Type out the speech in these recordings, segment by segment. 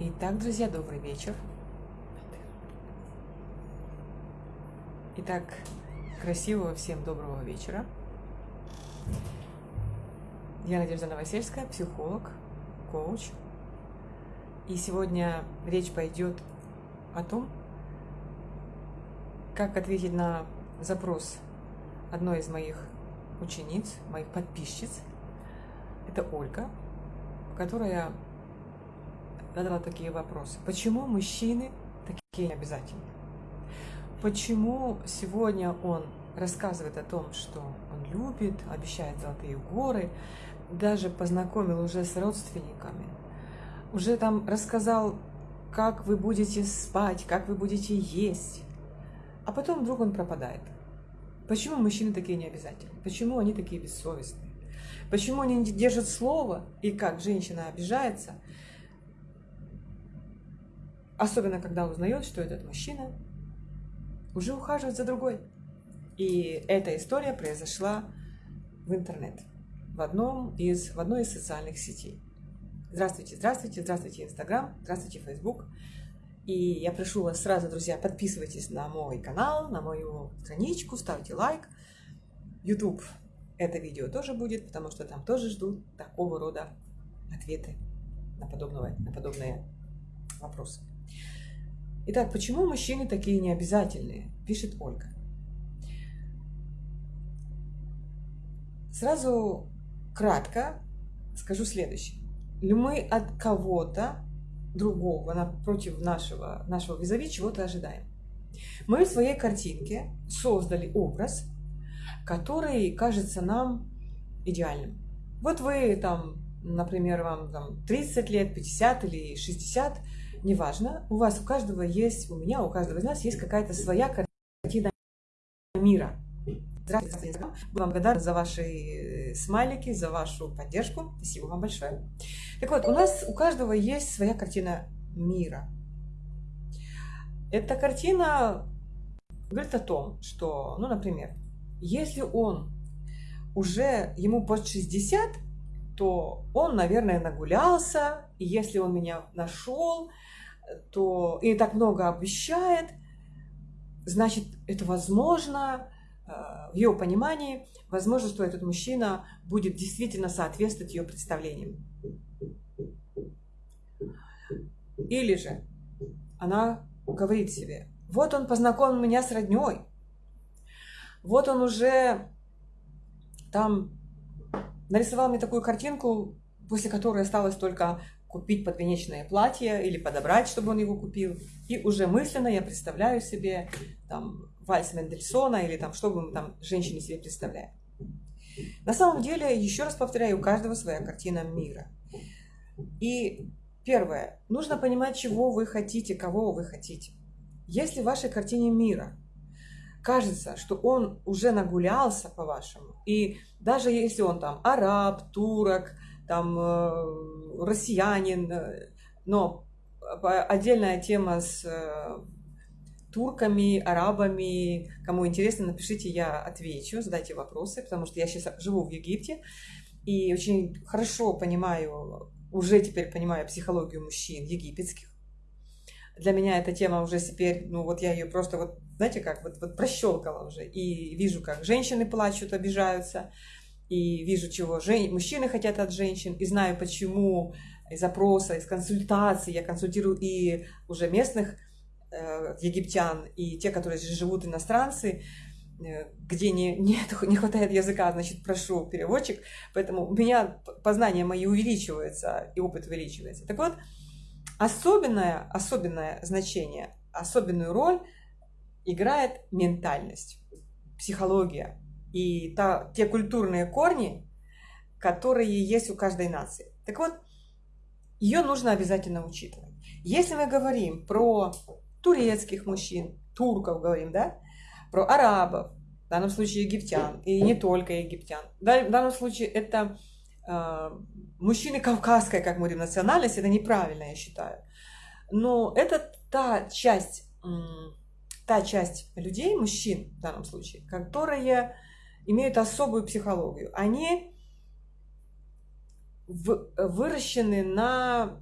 Итак, друзья, добрый вечер. Итак, красивого всем доброго вечера. Я Надежда Новосельская, психолог, коуч. И сегодня речь пойдет о том, как ответить на запрос одной из моих учениц, моих подписчиц. Это Ольга, которая задала такие вопросы. Почему мужчины такие необязательные? Почему сегодня он рассказывает о том, что он любит, обещает золотые горы, даже познакомил уже с родственниками, уже там рассказал, как вы будете спать, как вы будете есть, а потом вдруг он пропадает. Почему мужчины такие необязательные? Почему они такие бессовестные? Почему они не держат слово, и как женщина обижается, особенно когда узнает, что этот мужчина уже ухаживает за другой. И эта история произошла в интернет, в, одном из, в одной из социальных сетей. Здравствуйте, здравствуйте, здравствуйте, Инстаграм, здравствуйте, Фейсбук. И я прошу вас сразу, друзья, подписывайтесь на мой канал, на мою страничку, ставьте лайк. YouTube это видео тоже будет, потому что там тоже ждут такого рода ответы на, подобного, на подобные вопросы. Итак, почему мужчины такие необязательные? Пишет Ольга. Сразу кратко скажу следующее. Мы от кого-то другого напротив нашего, нашего визави чего-то ожидаем. Мы в своей картинке создали образ, который кажется нам идеальным. Вот вы там, например, вам там 30 лет, 50 или 60, неважно, у вас у каждого есть, у меня, у каждого из нас есть какая-то своя картина мира. Здравствуйте. Буду вам благодарна за ваши э, смайлики, за вашу поддержку. Спасибо вам большое. Так вот, у нас у каждого есть своя картина мира. Эта картина говорит о том, что, ну, например, если он уже, ему под 60, то он, наверное, нагулялся, и если он меня нашел, то и так много обещает, значит, это возможно, э, в ее понимании, возможно, что этот мужчина будет действительно соответствовать ее представлениям. Или же она говорит себе, вот он познакомил меня с родней, вот он уже там нарисовал мне такую картинку, после которой осталось только купить подвенечное платье или подобрать, чтобы он его купил. И уже мысленно я представляю себе там вальс Мендельсона или там, что бы мы там женщине себе представляем. На самом деле, еще раз повторяю, у каждого своя картина мира. И первое, нужно понимать, чего вы хотите, кого вы хотите. Если в вашей картине мира кажется, что он уже нагулялся по-вашему, и даже если он там араб, турок, там э, россиянин, э, но отдельная тема с э, турками, арабами. Кому интересно, напишите, я отвечу, задайте вопросы, потому что я сейчас живу в Египте и очень хорошо понимаю, уже теперь понимаю психологию мужчин египетских. Для меня эта тема уже теперь, ну вот я ее просто вот, знаете как, вот, вот прощелкала уже. И вижу, как женщины плачут, обижаются, и вижу, чего жен... мужчины хотят от женщин, и знаю, почему из запроса, из консультаций. Я консультирую и уже местных э, египтян, и те, которые здесь живут, иностранцы, э, где не, не, не хватает языка, значит, прошу переводчик. Поэтому у меня познания мои увеличиваются, и опыт увеличивается. Так вот, особенное, особенное значение, особенную роль играет ментальность, психология, и та, те культурные корни, которые есть у каждой нации. Так вот, ее нужно обязательно учитывать. Если мы говорим про турецких мужчин, турков говорим, да, про арабов, в данном случае египтян, и не только египтян. В данном случае это мужчины кавказской, как мы говорим, национальности, это неправильно, я считаю. Но это та часть, э, та часть людей, мужчин в данном случае, которые имеют особую психологию. Они выращены на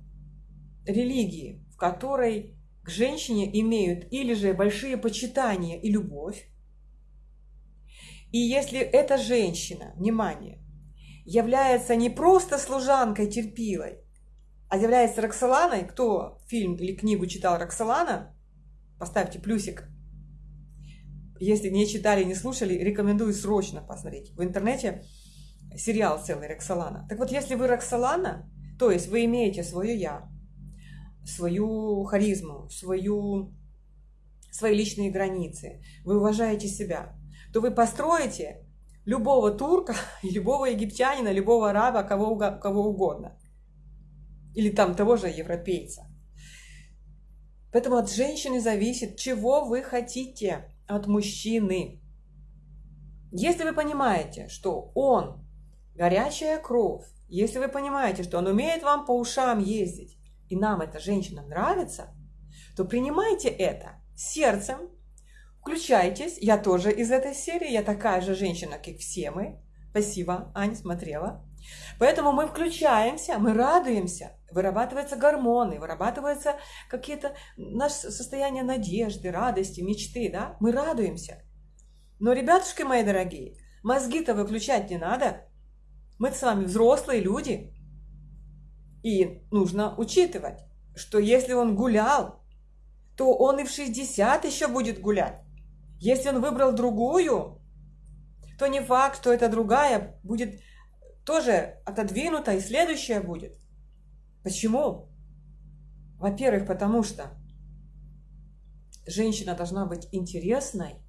религии, в которой к женщине имеют или же большие почитания и любовь, и если эта женщина, внимание, является не просто служанкой терпилой, а является Роксоланой, кто фильм или книгу читал Роксолана, поставьте плюсик. Если не читали, не слушали, рекомендую срочно посмотреть. В интернете сериал целый Роксолана. Так вот, если вы Роксолана, то есть вы имеете свое «я», свою харизму, свою, свои личные границы, вы уважаете себя, то вы построите любого турка, любого египтянина, любого араба, кого, кого угодно. Или там того же европейца. Поэтому от женщины зависит, чего вы хотите от мужчины. Если вы понимаете, что он горячая кровь, если вы понимаете, что он умеет вам по ушам ездить, и нам эта женщина нравится, то принимайте это сердцем, включайтесь, я тоже из этой серии, я такая же женщина, как все мы. Спасибо, Аня, смотрела. Поэтому мы включаемся, мы радуемся, вырабатываются гормоны, вырабатываются какие-то наше состояние надежды, радости, мечты, да? Мы радуемся. Но, ребятушки мои дорогие, мозги-то выключать не надо. Мы с вами взрослые люди. И нужно учитывать, что если он гулял, то он и в 60 еще будет гулять. Если он выбрал другую, то не факт, что эта другая будет тоже отодвинута, и следующая будет. Почему? Во-первых, потому что женщина должна быть интересной,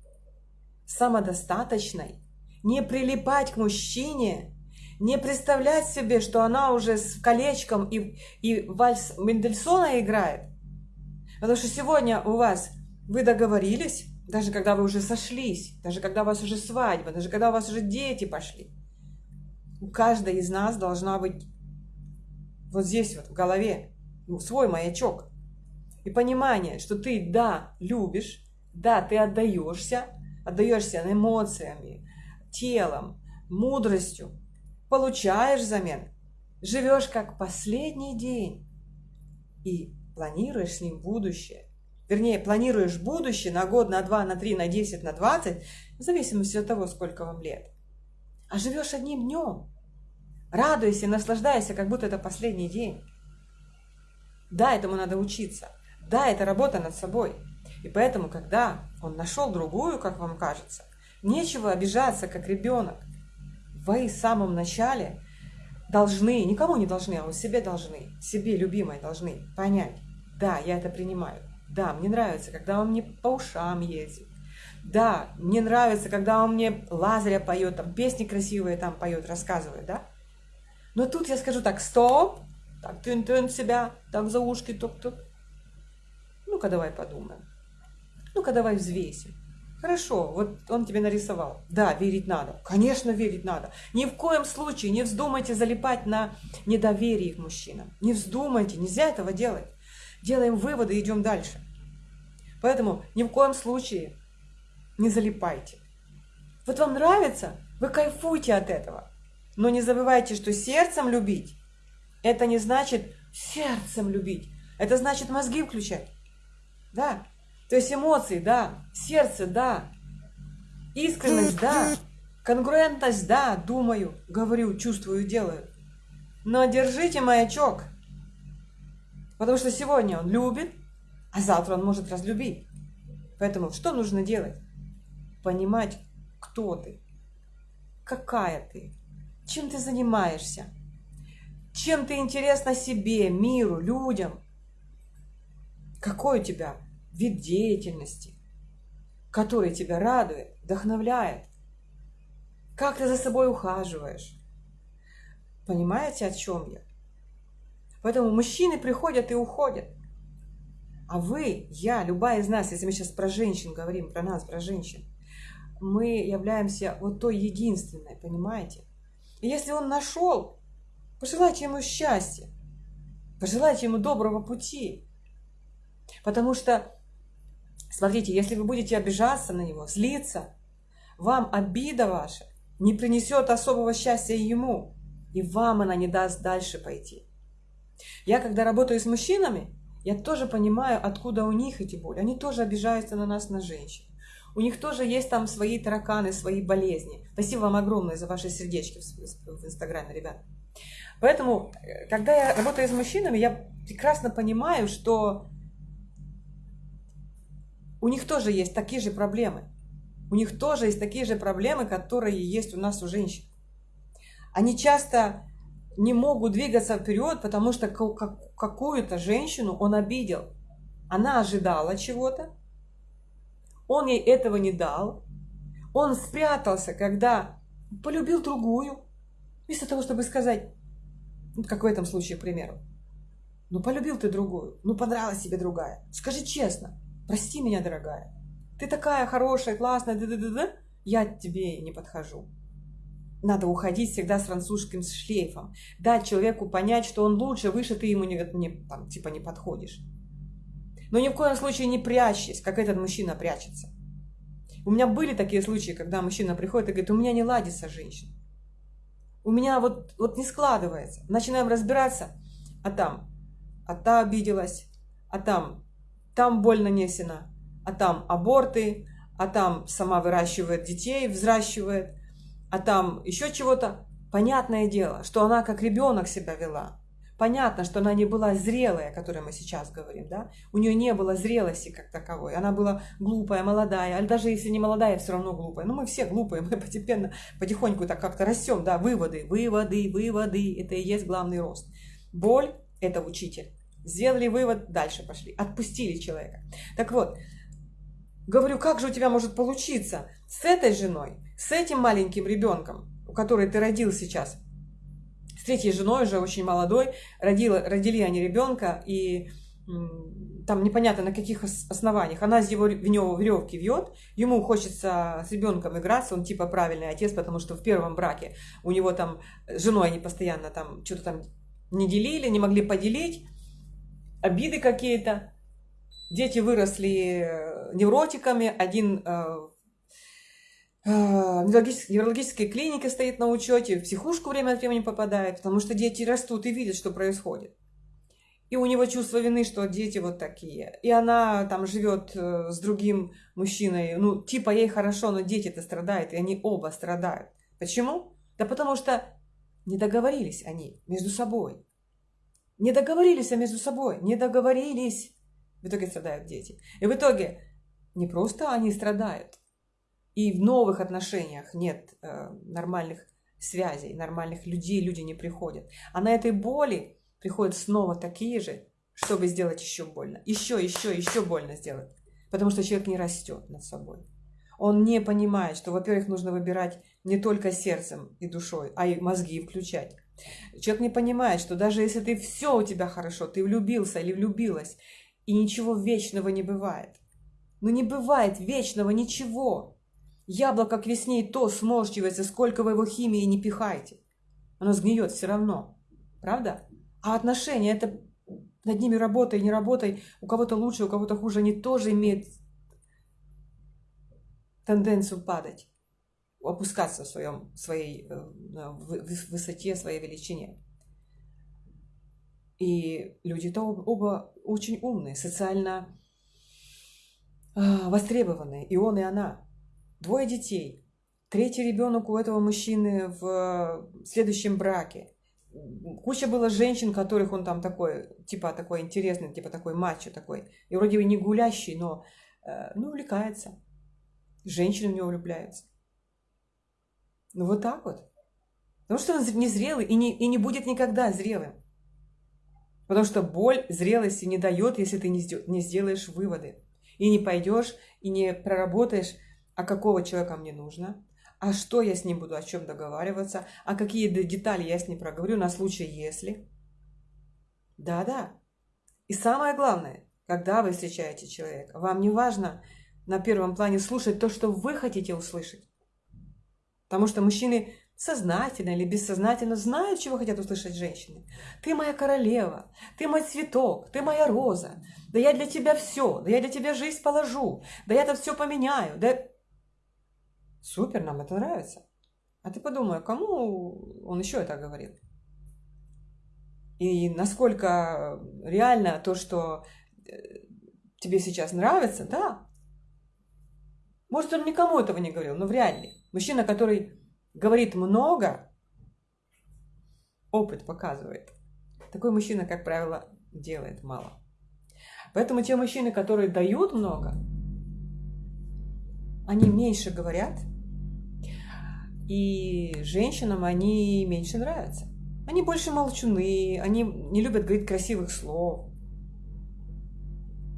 самодостаточной, не прилипать к мужчине, не представлять себе, что она уже с колечком и, и вальс Мендельсона играет. Потому что сегодня у вас вы договорились, даже когда вы уже сошлись, даже когда у вас уже свадьба, даже когда у вас уже дети пошли. У каждой из нас должна быть вот здесь вот в голове ну, свой маячок. И понимание, что ты, да, любишь, да, ты отдаешься, отдаешься эмоциями, телом, мудростью, получаешь взамен, живешь как последний день и планируешь с ним будущее. Вернее, планируешь будущее на год, на два, на три, на десять, на двадцать, в зависимости от того, сколько вам лет. А живешь одним днем. Радуйся, наслаждайся, как будто это последний день. Да, этому надо учиться. Да, это работа над собой. И поэтому, когда он нашел другую, как вам кажется, нечего обижаться, как ребенок вы в самом начале должны, никому не должны, а у себе должны, себе любимой должны понять, да, я это принимаю, да, мне нравится, когда он мне по ушам ездит, да, мне нравится, когда он мне Лазаря поет, там песни красивые там поет, рассказывает, да. Но тут я скажу так, стоп, так, тын-тын себя, так за ушки тук-тук. Ну-ка давай подумаем. Ну-ка давай взвесим. Хорошо, вот он тебе нарисовал. Да, верить надо. Конечно, верить надо. Ни в коем случае не вздумайте залипать на недоверие к мужчинам. Не вздумайте, нельзя этого делать. Делаем выводы идем дальше. Поэтому ни в коем случае не залипайте. Вот вам нравится, вы кайфуйте от этого. Но не забывайте, что сердцем любить, это не значит сердцем любить. Это значит мозги включать. Да, то есть эмоции, да, сердце, да, искренность, да, конгруентность, да, думаю, говорю, чувствую, делаю. Но держите маячок, потому что сегодня он любит, а завтра он может разлюбить. Поэтому что нужно делать? Понимать, кто ты, какая ты, чем ты занимаешься, чем ты интересна себе, миру, людям, какой у тебя вид деятельности, который тебя радует, вдохновляет. Как ты за собой ухаживаешь. Понимаете, о чем я? Поэтому мужчины приходят и уходят. А вы, я, любая из нас, если мы сейчас про женщин говорим, про нас, про женщин, мы являемся вот той единственной, понимаете? И если он нашел, пожелайте ему счастья, пожелайте ему доброго пути. Потому что Смотрите, если вы будете обижаться на него, злиться, вам обида ваша не принесет особого счастья ему, и вам она не даст дальше пойти. Я, когда работаю с мужчинами, я тоже понимаю, откуда у них эти боли. Они тоже обижаются на нас, на женщин. У них тоже есть там свои тараканы, свои болезни. Спасибо вам огромное за ваши сердечки в Инстаграме, ребят. Поэтому, э, когда я работаю с мужчинами, я прекрасно понимаю, что у них тоже есть такие же проблемы. У них тоже есть такие же проблемы, которые есть у нас у женщин. Они часто не могут двигаться вперед, потому что какую-то женщину он обидел. Она ожидала чего-то, он ей этого не дал. Он спрятался, когда полюбил другую. Вместо того, чтобы сказать, как в этом случае, к примеру, ну, полюбил ты другую, ну, понравилась тебе другая. Скажи честно, прости меня, дорогая. Ты такая хорошая, классная, да да да да я тебе не подхожу. Надо уходить всегда с французским шлейфом. Дать человеку понять, что он лучше, выше, ты ему не, не, там, типа не подходишь. Но ни в коем случае не прячьтесь, как этот мужчина прячется. У меня были такие случаи, когда мужчина приходит и говорит, у меня не ладится женщина. У меня вот, вот не складывается. Начинаем разбираться, а там, а та обиделась, а там, там боль нанесена, а там аборты, а там сама выращивает детей, взращивает, а там еще чего-то. Понятное дело, что она как ребенок себя вела. Понятно, что она не была зрелая, о которой мы сейчас говорим, да? У нее не было зрелости как таковой. Она была глупая, молодая, а даже если не молодая, все равно глупая. Ну, мы все глупые, мы постепенно, потихоньку так как-то растем, да? Выводы, выводы, выводы, это и есть главный рост. Боль – это учитель. Сделали вывод, дальше пошли. Отпустили человека. Так вот, говорю, как же у тебя может получиться с этой женой, с этим маленьким ребенком, у которой ты родил сейчас – третьей женой, уже очень молодой, родила, родили они ребенка, и там непонятно на каких основаниях. Она из его, в него веревки вьет, ему хочется с ребенком играться, он типа правильный отец, потому что в первом браке у него там с женой они постоянно там что-то там не делили, не могли поделить, обиды какие-то. Дети выросли э, невротиками, один э, а, неврологической клинике стоит на учете, в психушку время от времени попадает, потому что дети растут и видят, что происходит. И у него чувство вины, что дети вот такие. И она там живет э, с другим мужчиной. Ну, типа ей хорошо, но дети-то страдают, и они оба страдают. Почему? Да потому что не договорились они между собой. Не договорились они между собой, не договорились. В итоге страдают дети. И в итоге не просто они страдают, и в новых отношениях нет э, нормальных связей, нормальных людей, люди не приходят. А на этой боли приходят снова такие же, чтобы сделать еще больно. Еще, еще, еще больно сделать. Потому что человек не растет над собой. Он не понимает, что, во-первых, нужно выбирать не только сердцем и душой, а и мозги включать. Человек не понимает, что даже если ты все у тебя хорошо, ты влюбился или влюбилась, и ничего вечного не бывает. Но не бывает вечного ничего. Яблоко к весне и то сморщивается, сколько вы его химии не пихайте. Оно сгниет все равно. Правда? А отношения, это над ними работай, не работай, у кого-то лучше, у кого-то хуже, они тоже имеют тенденцию падать, опускаться в своем, своей в высоте, своей величине. И люди-то оба очень умные, социально а, востребованные, и он, и она двое детей, третий ребенок у этого мужчины в следующем браке. Куча было женщин, которых он там такой, типа такой интересный, типа такой мачо такой. И вроде бы не гулящий, но э, ну, увлекается. Женщины в него влюбляются. Ну вот так вот. Потому что он незрелый и не, и не будет никогда зрелым. Потому что боль зрелости не дает, если ты не сделаешь выводы. И не пойдешь, и не проработаешь а какого человека мне нужно, а что я с ним буду, о чем договариваться, а какие детали я с ним проговорю на случай если. Да-да. И самое главное, когда вы встречаете человека, вам не важно на первом плане слушать то, что вы хотите услышать. Потому что мужчины сознательно или бессознательно знают, чего хотят услышать женщины. Ты моя королева, ты мой цветок, ты моя роза. Да я для тебя все, да я для тебя жизнь положу, да я это все поменяю. Да... Супер, нам это нравится. А ты подумай, кому он еще это говорил? И насколько реально то, что тебе сейчас нравится, да. Может, он никому этого не говорил, но вряд ли. Мужчина, который говорит много, опыт показывает. Такой мужчина, как правило, делает мало. Поэтому те мужчины, которые дают много, они меньше говорят, и женщинам они меньше нравятся. Они больше молчуны, они не любят говорить красивых слов.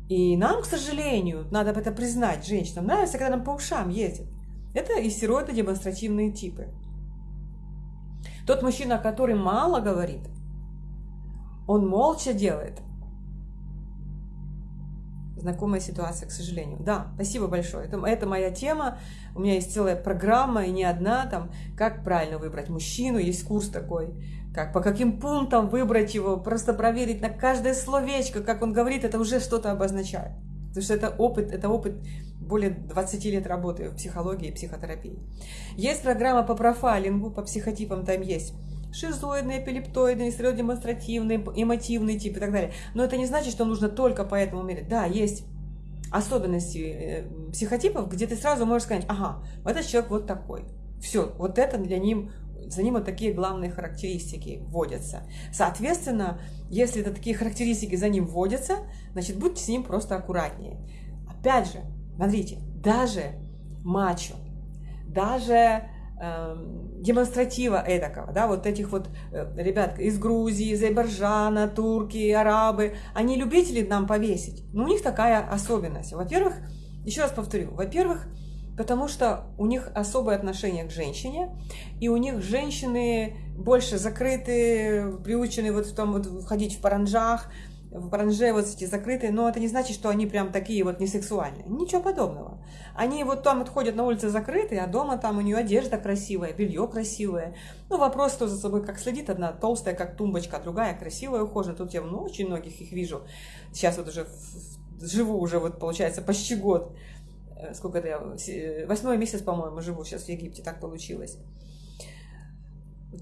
И нам, к сожалению, надо это признать, женщинам нравится, когда нам по ушам ездят. Это истероиды демонстративные типы. Тот мужчина, который мало говорит, он молча делает. Знакомая ситуация, к сожалению. Да, спасибо большое. Это, это моя тема. У меня есть целая программа, и не одна, там, как правильно выбрать мужчину. Есть курс такой, как по каким пунктам выбрать его, просто проверить на каждое словечко, как он говорит, это уже что-то обозначает. Потому что это опыт, это опыт более 20 лет работы в психологии и психотерапии. Есть программа по профайлингу, по психотипам там есть шизоидный, эпилептоидный, стереодемонстративный, эмотивный тип и так далее. Но это не значит, что нужно только по этому мерить. Да, есть особенности э, психотипов, где ты сразу можешь сказать, ага, этот человек вот такой. Все, вот это для ним, за ним вот такие главные характеристики вводятся. Соответственно, если это такие характеристики за ним вводятся, значит, будьте с ним просто аккуратнее. Опять же, смотрите, даже мачо, даже Эм, демонстратива эдакого, да, вот этих вот э, ребят из Грузии, из Азербайджана, турки, арабы, они любители нам повесить. Но у них такая особенность. Во-первых, еще раз повторю, во-первых, потому что у них особое отношение к женщине, и у них женщины больше закрыты, приучены вот в том вот ходить в паранжах, в паранже вот эти закрытые, но это не значит, что они прям такие вот несексуальные. Ничего подобного. Они вот там вот ходят на улице закрытые, а дома там у нее одежда красивая, белье красивое. Ну, вопрос, кто за собой как следит. Одна толстая, как тумбочка, а другая красивая, ухоженная. Тут я ну, очень многих их вижу. Сейчас вот уже живу уже вот, получается, почти год. Э, сколько это я? Восьмой месяц, по-моему, живу сейчас в Египте, так получилось.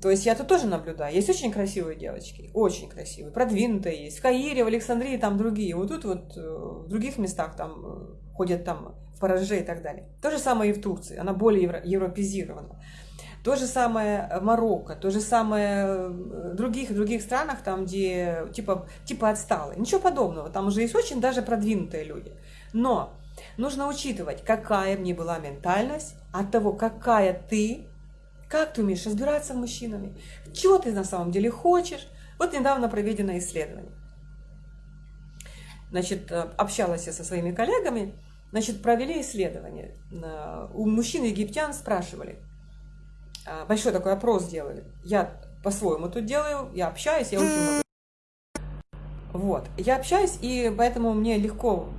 То есть я тут тоже наблюдаю. Есть очень красивые девочки, очень красивые, продвинутые есть. В Каире, в Александрии там другие. Вот тут вот э, в других местах там э, ходят там в Параже и так далее. То же самое и в Турции, она более евро, европезирована. То же самое в Марокко, то же самое в других, других странах, там, где типа, типа отсталые. Ничего подобного, там уже есть очень даже продвинутые люди. Но нужно учитывать, какая мне была ментальность от того, какая ты как ты умеешь разбираться с мужчинами? Чего ты на самом деле хочешь? Вот недавно проведено исследование. Значит, э, общалась я со своими коллегами, значит, провели исследование. У мужчин египтян спрашивали, а, большой такой опрос делали. Я по-своему тут делаю, я общаюсь, я очень много... Вот, я общаюсь, и поэтому мне легко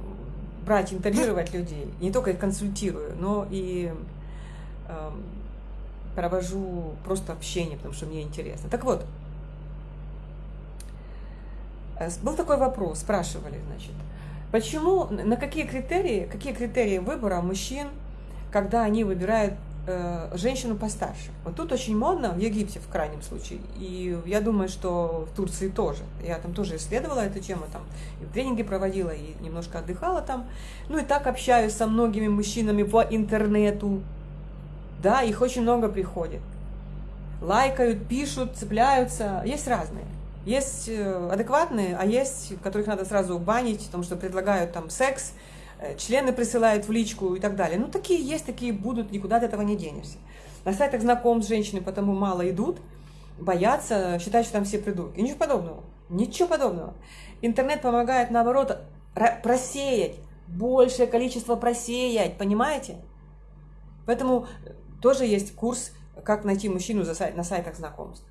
брать, интервьюировать людей. Не только их консультирую, но и эм, провожу просто общение, потому что мне интересно. Так вот, э, был такой вопрос, спрашивали, значит, почему, на какие критерии, какие критерии выбора мужчин, когда они выбирают э, женщину постарше? Вот тут очень модно, в Египте в крайнем случае, и я думаю, что в Турции тоже. Я там тоже исследовала эту тему, там и тренинги проводила, и немножко отдыхала там. Ну и так общаюсь со многими мужчинами по интернету, да, их очень много приходит. Лайкают, пишут, цепляются. Есть разные. Есть э, адекватные, а есть, которых надо сразу банить, потому что предлагают там секс, э, члены присылают в личку и так далее. Ну, такие есть, такие будут, никуда от этого не денешься. На сайтах знаком с женщиной потому мало идут, боятся, считают, что там все придурки. Ничего подобного. Ничего подобного. Интернет помогает, наоборот, просеять, большее количество просеять, понимаете? Поэтому тоже есть курс «Как найти мужчину на сайтах знакомств».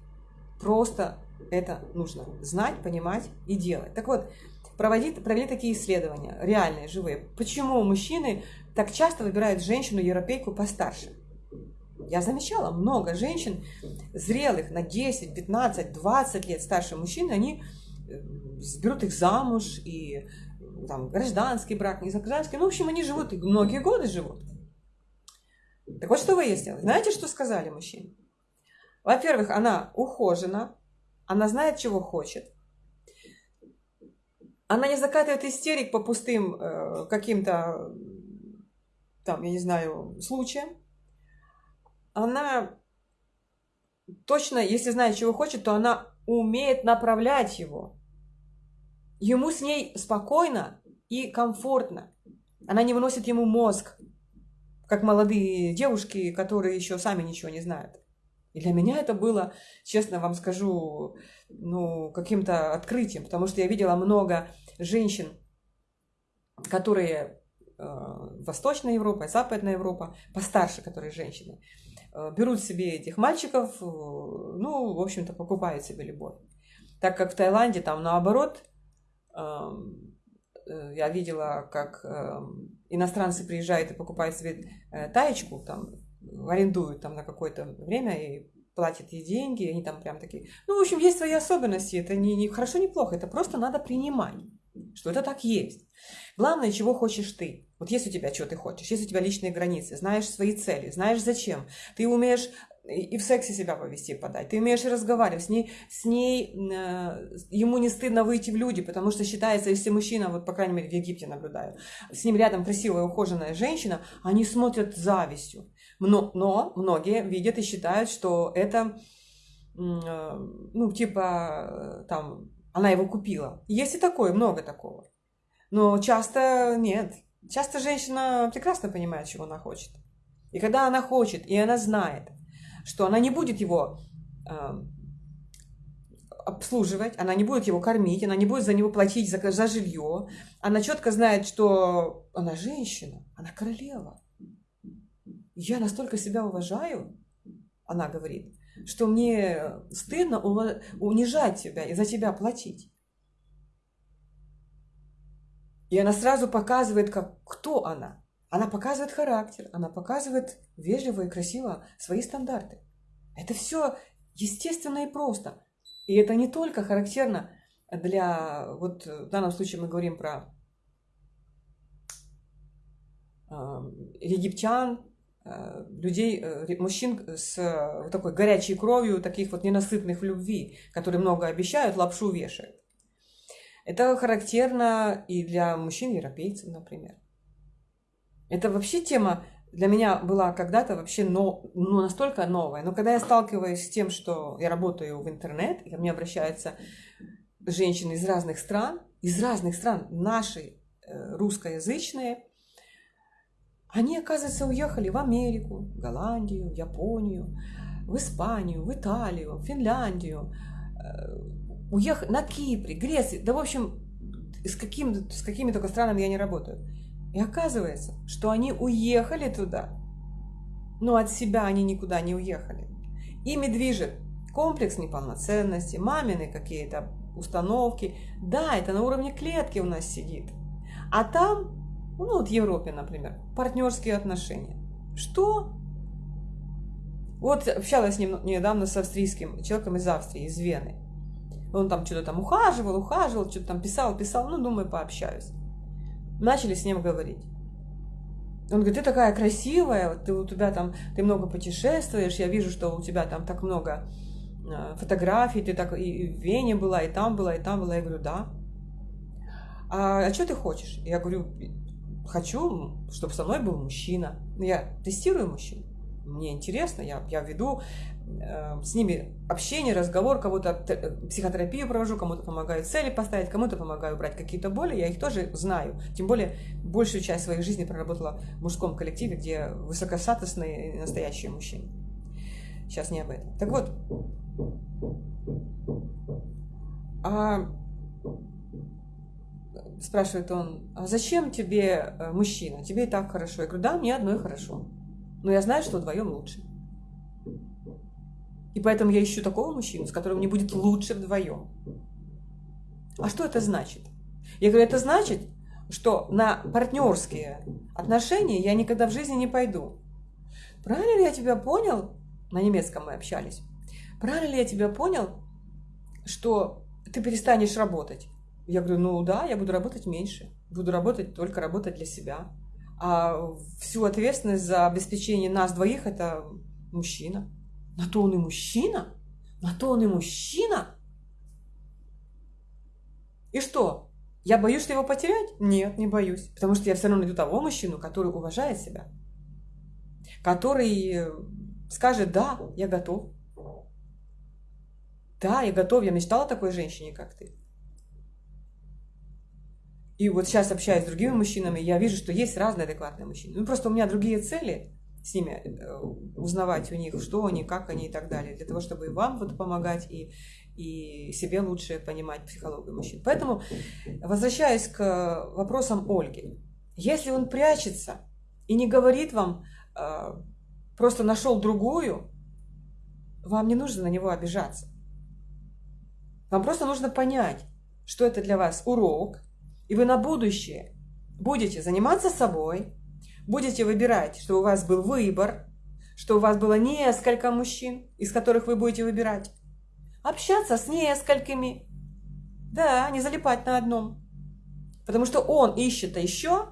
Просто это нужно знать, понимать и делать. Так вот, проводить, провели такие исследования, реальные, живые. Почему мужчины так часто выбирают женщину-европейку постарше? Я замечала, много женщин, зрелых на 10, 15, 20 лет старше мужчин, они э, берут их замуж, и там гражданский брак, не гражданский, ну, в общем, они живут, многие годы живут. Так вот, что выяснилось. Знаете, что сказали мужчины? Во-первых, она ухожена, она знает, чего хочет. Она не закатывает истерик по пустым э, каким-то, там, я не знаю, случаям. Она точно, если знает, чего хочет, то она умеет направлять его. Ему с ней спокойно и комфортно. Она не выносит ему мозг, как молодые девушки, которые еще сами ничего не знают. И для меня это было, честно вам скажу, ну, каким-то открытием, потому что я видела много женщин, которые э, Восточная Европа, Западная Европа, постарше, которые женщины, э, берут себе этих мальчиков, э, ну, в общем-то, покупают себе любовь. Так как в Таиланде там наоборот, э, я видела, как э, иностранцы приезжают и покупают себе э, таечку, там, арендуют там на какое-то время и платят ей деньги, они там прям такие... Ну, в общем, есть свои особенности, это не, не хорошо, не плохо, это просто надо принимать, что это так есть. Главное, чего хочешь ты. Вот есть у тебя, что ты хочешь, есть у тебя личные границы, знаешь свои цели, знаешь зачем. Ты умеешь и в сексе себя повести подать. Ты умеешь разговаривать с ней, с ней э, ему не стыдно выйти в люди, потому что считается, если мужчина, вот по крайней мере в Египте наблюдаю, с ним рядом красивая ухоженная женщина, они смотрят завистью. Но, но многие видят и считают, что это, э, ну, типа, там, она его купила. Есть и такое, много такого. Но часто нет. Часто женщина прекрасно понимает, чего она хочет. И когда она хочет, и она знает, что она не будет его э, обслуживать, она не будет его кормить, она не будет за него платить за, за жилье. Она четко знает, что она женщина, она королева. Я настолько себя уважаю, она говорит, что мне стыдно унижать тебя и за тебя платить. И она сразу показывает, как, кто она. Она показывает характер, она показывает вежливо и красиво свои стандарты. Это все естественно и просто. И это не только характерно для, вот в данном случае мы говорим про э, египтян, э, людей, э, мужчин с вот такой горячей кровью, таких вот ненасытных в любви, которые много обещают, лапшу вешают. Это характерно и для мужчин-европейцев, например. Это вообще тема для меня была когда-то вообще но, ну, настолько новая. Но когда я сталкиваюсь с тем, что я работаю в интернет, и ко мне обращаются женщины из разных стран, из разных стран, наши э, русскоязычные, они, оказывается, уехали в Америку, в Голландию, в Японию, в Испанию, в Италию, в Финляндию, э, уехали на Кипре, Греции, да, в общем, с, каким, с какими только странами я не работаю. И оказывается, что они уехали туда, но от себя они никуда не уехали. Ими движет комплекс неполноценности, мамины какие-то установки. Да, это на уровне клетки у нас сидит. А там, ну вот в Европе, например, партнерские отношения. Что? Вот общалась недавно с австрийским человеком из Австрии, из Вены. Он там что-то там ухаживал, ухаживал, что-то там писал, писал. Ну, думаю, пообщаюсь начали с ним говорить. Он говорит, ты такая красивая, ты, у тебя там, ты много путешествуешь, я вижу, что у тебя там так много э, фотографий, ты так и в Вене была, и там была, и там была. Я говорю, да. А, а что ты хочешь? Я говорю, хочу, чтобы со мной был мужчина. Я тестирую мужчин. Мне интересно, я, я веду с ними общение, разговор, кому-то психотерапию провожу, кому-то помогаю цели поставить, кому-то помогаю убрать какие-то боли, я их тоже знаю. Тем более, большую часть своей жизни проработала в мужском коллективе, где высокостатусные настоящие мужчины. Сейчас не об этом. Так вот, а спрашивает он, а зачем тебе э, мужчина? Тебе и так хорошо. Я говорю, да, мне одной хорошо. Но я знаю, что вдвоем лучше. И поэтому я ищу такого мужчину, с которым мне будет лучше вдвоем. А что это значит? Я говорю, это значит, что на партнерские отношения я никогда в жизни не пойду. Правильно ли я тебя понял? На немецком мы общались. Правильно ли я тебя понял, что ты перестанешь работать? Я говорю, ну да, я буду работать меньше. Буду работать, только работать для себя. А всю ответственность за обеспечение нас двоих это мужчина. На то он и мужчина? На то он и мужчина? И что? Я боюсь, что его потерять? Нет, не боюсь. Потому что я все равно найду того мужчину, который уважает себя. Который э, скажет, да, я готов. Да, я готов, я мечтала о такой женщине, как ты. И вот сейчас общаюсь с другими мужчинами, я вижу, что есть разные адекватные мужчины. Ну, просто у меня другие цели с ними, э, узнавать у них, что они, как они и так далее, для того, чтобы и вам вот помогать, и, и себе лучше понимать психологию мужчин. Поэтому, возвращаясь к вопросам Ольги, если он прячется и не говорит вам, э, просто нашел другую, вам не нужно на него обижаться. Вам просто нужно понять, что это для вас урок, и вы на будущее будете заниматься собой, будете выбирать, что у вас был выбор, что у вас было несколько мужчин, из которых вы будете выбирать. Общаться с несколькими. Да, не залипать на одном. Потому что он ищет еще,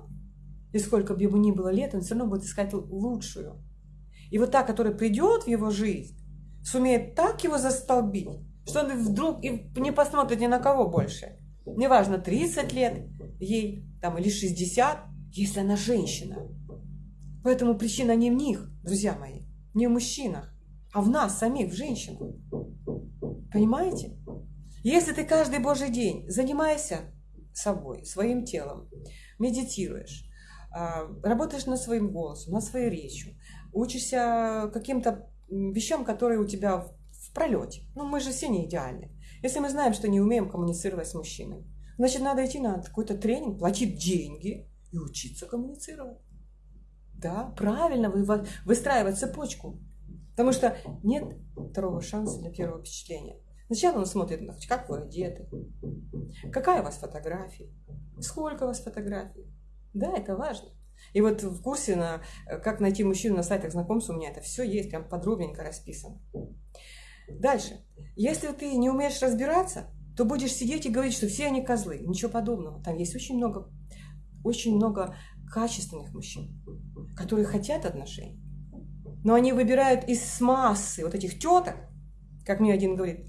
и сколько бы ему ни было лет, он все равно будет искать лучшую. И вот та, которая придет в его жизнь, сумеет так его застолбить, что он вдруг и не посмотрит ни на кого больше. Неважно, 30 лет ей там, или 60, если она женщина. Поэтому причина не в них, друзья мои, не в мужчинах, а в нас самих, в женщинах. Понимаете? Если ты каждый божий день занимаешься собой, своим телом, медитируешь, а, работаешь над своим голосом, над своей речью, учишься каким-то вещам, которые у тебя в пролете. Ну, мы же все не идеальны. Если мы знаем, что не умеем коммуницировать с мужчиной, значит, надо идти на какой-то тренинг, платить деньги и учиться коммуницировать. Да, правильно вы, выстраивать цепочку. Потому что нет второго шанса для первого впечатления. Сначала он смотрит, как вы одеты, какая у вас фотография, сколько у вас фотографий. Да, это важно. И вот в курсе на как найти мужчину на сайтах знакомств у меня это все есть, прям подробненько расписано. Дальше. Если ты не умеешь разбираться, то будешь сидеть и говорить, что все они козлы. Ничего подобного. Там есть очень много, очень много качественных мужчин, которые хотят отношений. Но они выбирают из массы вот этих теток, как мне один говорит,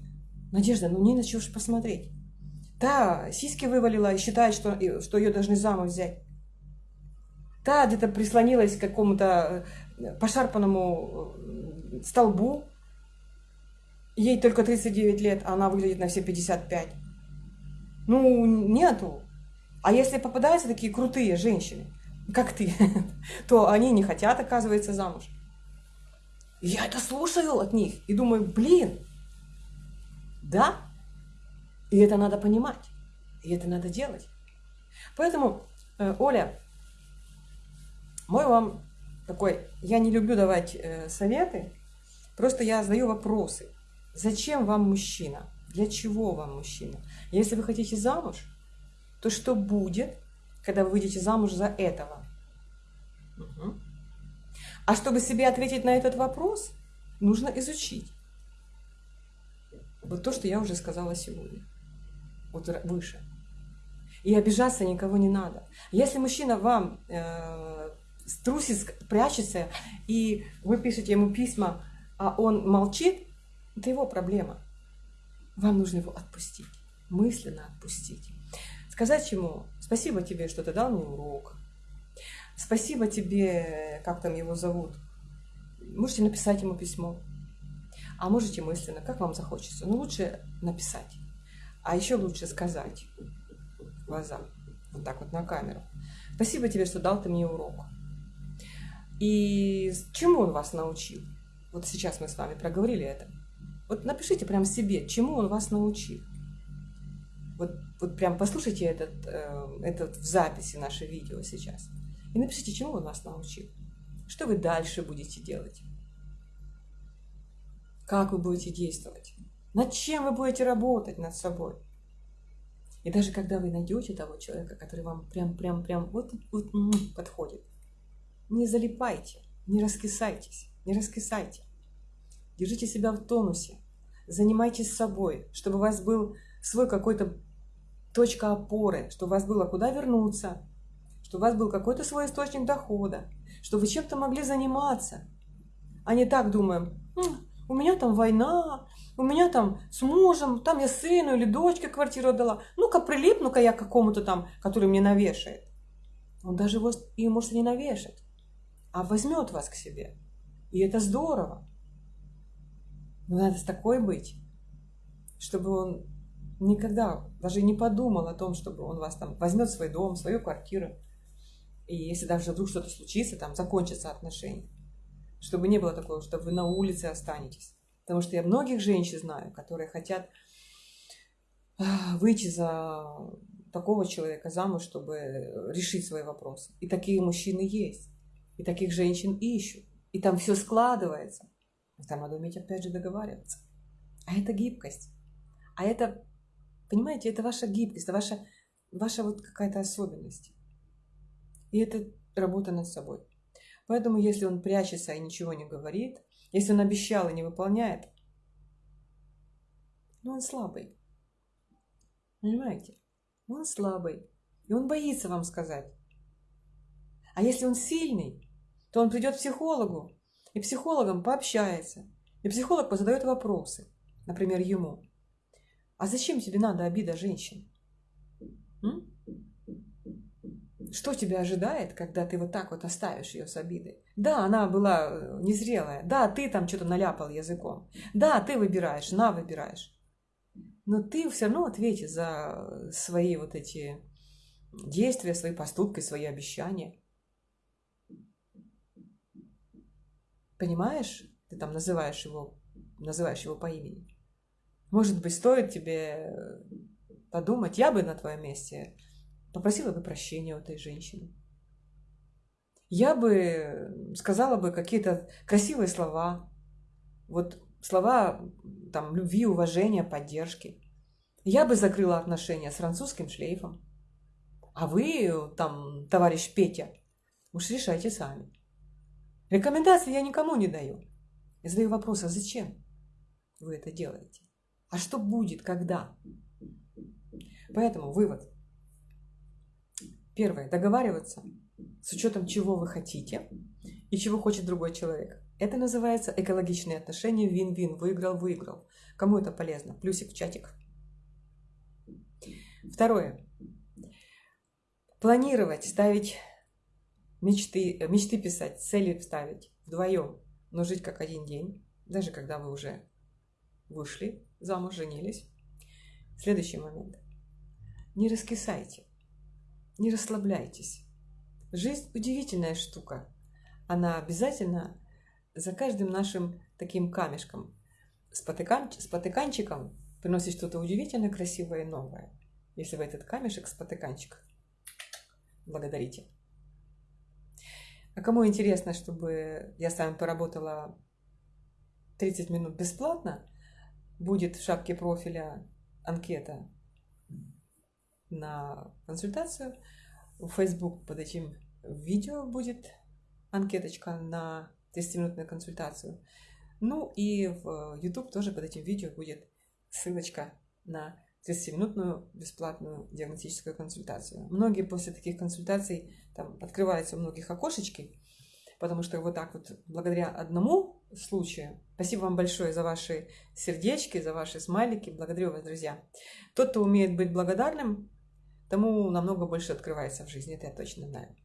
Надежда, ну не на чего же посмотреть. Та сиськи вывалила и считает, что, что ее должны замуж взять. Та где-то прислонилась к какому-то э, пошарпанному э, столбу, ей только 39 лет, а она выглядит на все 55. Ну, нету. А если попадаются такие крутые женщины, как ты, то они не хотят, оказывается, замуж. я это слушаю от них и думаю, блин, да, и это надо понимать, и это надо делать. Поэтому, э, Оля, мой вам такой, я не люблю давать э, советы, просто я задаю вопросы. Зачем вам мужчина? Для чего вам мужчина? Если вы хотите замуж, то что будет, когда вы выйдете замуж за этого? Угу. А чтобы себе ответить на этот вопрос, нужно изучить. Вот то, что я уже сказала сегодня. Вот выше. И обижаться никого не надо. Если мужчина вам э, струсит, прячется, и вы пишете ему письма, а он молчит, это его проблема. Вам нужно его отпустить, мысленно отпустить. Сказать ему, спасибо тебе, что ты дал мне урок. Спасибо тебе, как там его зовут. Можете написать ему письмо. А можете мысленно, как вам захочется. Но лучше написать. А еще лучше сказать в глаза. Вот так вот на камеру. Спасибо тебе, что дал ты мне урок. И чему он вас научил? Вот сейчас мы с вами проговорили это. Вот напишите прям себе, чему он вас научил. Вот, вот прям послушайте этот, э, этот в записи наше видео сейчас. И напишите, чему он вас научил. Что вы дальше будете делать. Как вы будете действовать. Над чем вы будете работать над собой. И даже когда вы найдете того человека, который вам прям-прям-прям вот, вот подходит, не залипайте, не раскисайтесь, не раскисайте. Держите себя в тонусе. Занимайтесь собой, чтобы у вас был свой какой-то точка опоры, чтобы у вас было куда вернуться, чтобы у вас был какой-то свой источник дохода, чтобы вы чем-то могли заниматься. А не так думаем, у меня там война, у меня там с мужем, там я сыну или дочке квартиру отдала. Ну-ка прилипну-ка я к какому-то там, который мне навешает. Он даже его, и может не навешать, а возьмет вас к себе. И это здорово. Но надо с такой быть, чтобы он никогда даже не подумал о том, чтобы он вас там возьмет свой дом, свою квартиру. И если даже вдруг что-то случится, там закончатся отношения. Чтобы не было такого, что вы на улице останетесь. Потому что я многих женщин знаю, которые хотят выйти за такого человека замуж, чтобы решить свои вопросы. И такие мужчины есть. И таких женщин ищут. И там все складывается. Там надо уметь опять же договариваться. А это гибкость. А это, понимаете, это ваша гибкость, это ваша, ваша вот какая-то особенность. И это работа над собой. Поэтому, если он прячется и ничего не говорит, если он обещал и не выполняет, ну он слабый. Понимаете? Он слабый. И он боится вам сказать. А если он сильный, то он придет к психологу, и психологом пообщается. И психолог позадает вопросы, например, ему. А зачем тебе надо обида женщин? М? Что тебя ожидает, когда ты вот так вот оставишь ее с обидой? Да, она была э, незрелая. Да, ты там что-то наляпал языком. Да, ты выбираешь, на выбираешь. Но ты все равно ответишь за свои вот эти действия, свои поступки, свои обещания. Понимаешь? Ты там называешь его, называешь его по имени. Может быть, стоит тебе подумать, я бы на твоем месте попросила бы прощения у этой женщины. Я бы сказала бы какие-то красивые слова, вот слова там, любви, уважения, поддержки. Я бы закрыла отношения с французским шлейфом. А вы, там, товарищ Петя, уж решайте сами. Рекомендации я никому не даю. Я задаю вопрос, а зачем вы это делаете? А что будет, когда? Поэтому вывод. Первое. Договариваться с учетом чего вы хотите и чего хочет другой человек. Это называется экологичные отношения, вин-вин, выиграл-выиграл. Кому это полезно? Плюсик в чатик. Второе. Планировать, ставить мечты, мечты писать, цели ставить вдвоем, но жить как один день, даже когда вы уже вышли замуж, женились. Следующий момент. Не раскисайте, не расслабляйтесь. Жизнь удивительная штука. Она обязательно за каждым нашим таким камешком, спотыкан, спотыканчиком приносит что-то удивительно красивое и новое. Если вы этот камешек, спотыканчик, благодарите. А кому интересно, чтобы я с вами поработала 30 минут бесплатно, будет в шапке профиля анкета на консультацию. В Facebook под этим видео будет анкеточка на 30-минутную консультацию. Ну и в YouTube тоже под этим видео будет ссылочка на 30-минутную бесплатную диагностическую консультацию. Многие после таких консультаций там открываются у многих окошечки, потому что вот так вот благодаря одному случаю, спасибо вам большое за ваши сердечки, за ваши смайлики, благодарю вас, друзья. Тот, кто умеет быть благодарным, тому намного больше открывается в жизни, это я точно знаю.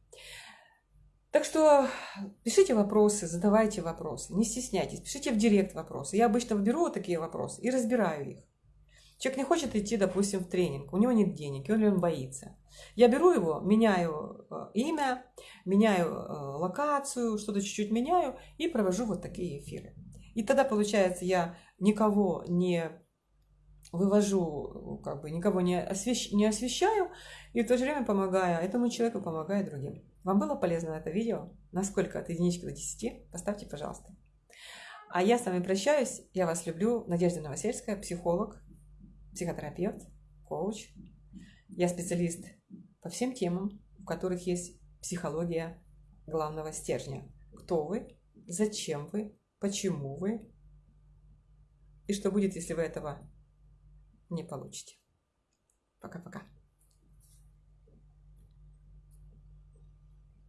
Так что пишите вопросы, задавайте вопросы, не стесняйтесь, пишите в директ вопросы. Я обычно беру такие вопросы и разбираю их. Человек не хочет идти, допустим, в тренинг, у него нет денег, или он боится. Я беру его, меняю э, имя, меняю э, локацию, что-то чуть-чуть меняю и провожу вот такие эфиры. И тогда, получается, я никого не вывожу, как бы никого не, освещ... не освещаю, и в то же время помогаю этому человеку, помогаю другим. Вам было полезно это видео? Насколько от единички до 10? Поставьте, пожалуйста. А я с вами прощаюсь. Я вас люблю. Надежда Новосельская, психолог, психотерапевт, коуч. Я специалист по всем темам, в которых есть психология главного стержня. Кто вы, зачем вы, почему вы и что будет, если вы этого не получите. Пока-пока.